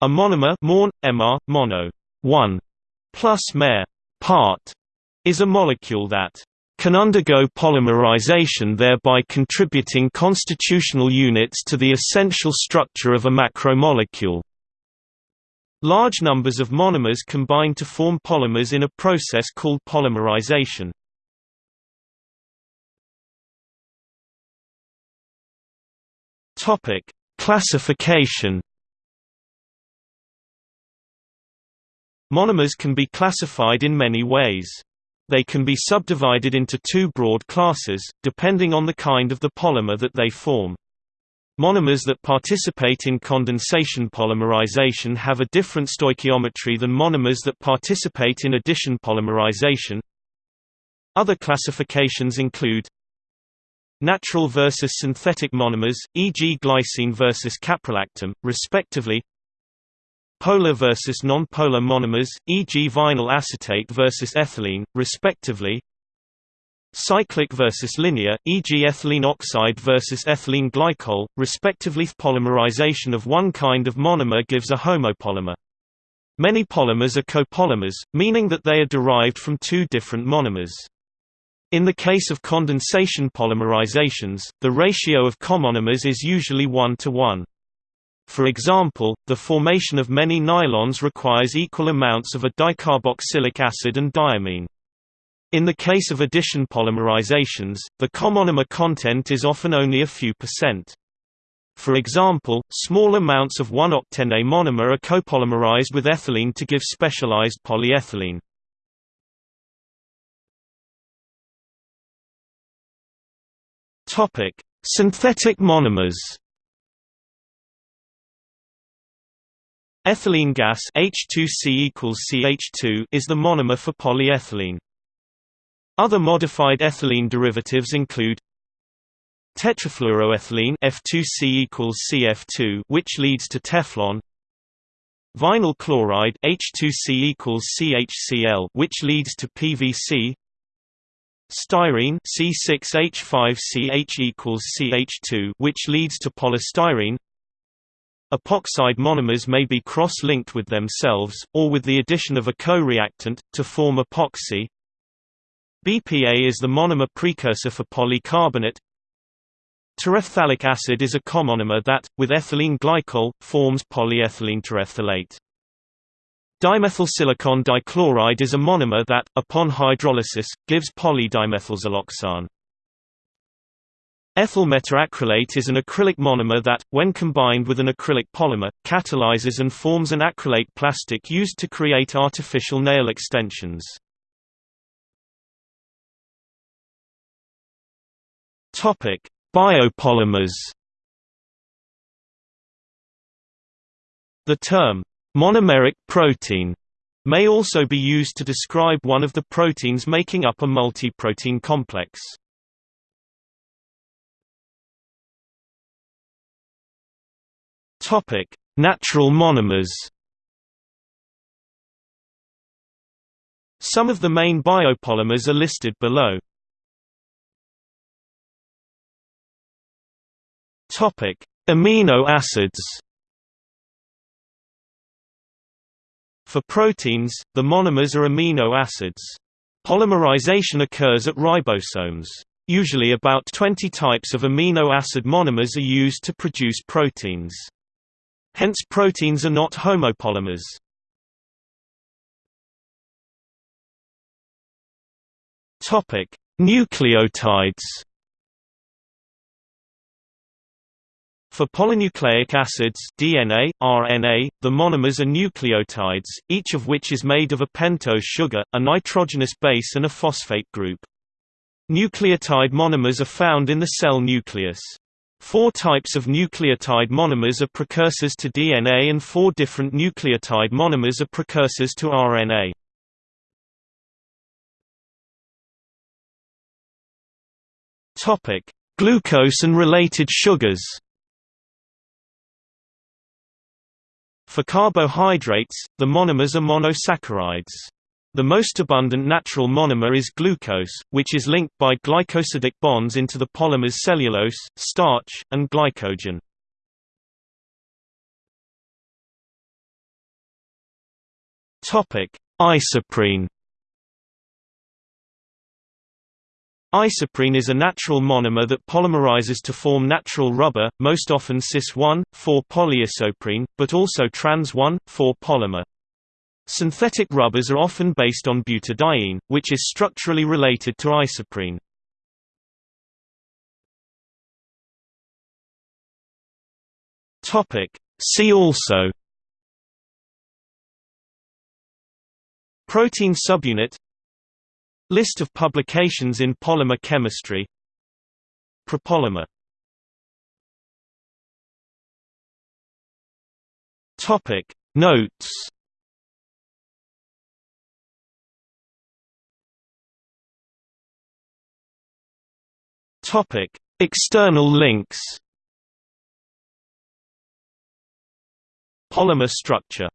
A monomer mon, MR, mono 1 plus mer part is a molecule that can undergo polymerization thereby contributing constitutional units to the essential structure of a macromolecule. Large numbers of monomers combine to form polymers in a process called polymerization. Classification Monomers can be classified in many ways. They can be subdivided into two broad classes, depending on the kind of the polymer that they form. Monomers that participate in condensation polymerization have a different stoichiometry than monomers that participate in addition polymerization. Other classifications include natural versus synthetic monomers, e.g. glycine versus caprolactam, respectively polar versus non-polar monomers, e.g. vinyl acetate versus ethylene, respectively cyclic versus linear, e.g. ethylene oxide versus ethylene glycol, respectively. Polymerization of one kind of monomer gives a homopolymer. Many polymers are copolymers, meaning that they are derived from two different monomers. In the case of condensation polymerizations, the ratio of comonomers is usually 1 to 1. For example, the formation of many nylons requires equal amounts of a dicarboxylic acid and diamine. In the case of addition polymerizations, the comonomer content is often only a few percent. For example, small amounts of 1-octene monomer are copolymerized with ethylene to give specialized polyethylene. Synthetic monomers. Ethylene gas H2C equals CH2 is the monomer for polyethylene. Other modified ethylene derivatives include tetrafluoroethylene F2C equals CF2 which leads to Teflon vinyl chloride H2C equals CHCl which leads to PVC styrene C6H5CH equals CH2 which leads to polystyrene Epoxide monomers may be cross-linked with themselves, or with the addition of a co-reactant, to form epoxy. BPA is the monomer precursor for polycarbonate. Terephthalic acid is a comonomer that, with ethylene glycol, forms polyethylene terephthalate. Dimethylsilicon dichloride is a monomer that, upon hydrolysis, gives polydimethylsiloxane. Ethyl methacrylate is an acrylic monomer that, when combined with an acrylic polymer, catalyzes and forms an acrylate plastic used to create artificial nail extensions. Biopolymers The term, monomeric protein, may also be used to describe one of the proteins making up a multi-protein complex. Topic: Natural monomers. Some of the main biopolymers are listed below. Topic: Amino acids. For proteins, the monomers are amino acids. Polymerization occurs at ribosomes. Usually about 20 types of amino acid monomers are used to produce proteins. Hence proteins are not homopolymers. Topic: Nucleotides. For polynucleic acids DNA, RNA, the monomers are nucleotides, each of which is made of a pentose sugar, a nitrogenous base and a phosphate group. Nucleotide monomers are found in the cell nucleus. Four types of nucleotide monomers are precursors to DNA and four different nucleotide monomers are precursors to RNA. Topic: Glucose and related sugars. For carbohydrates, the monomers are monosaccharides. The most abundant natural monomer is glucose, which is linked by glycosidic bonds into the polymers cellulose, starch, and glycogen. Isoprene. Isoprene is a natural monomer that polymerizes to form natural rubber, most often cis-1,4-polyisoprene, but also trans-1,4 polymer. Synthetic rubbers are often based on butadiene, which is structurally related to isoprene. See also Protein subunit List of publications in polymer chemistry Prepolymer Notes Topic External links. Polymer structure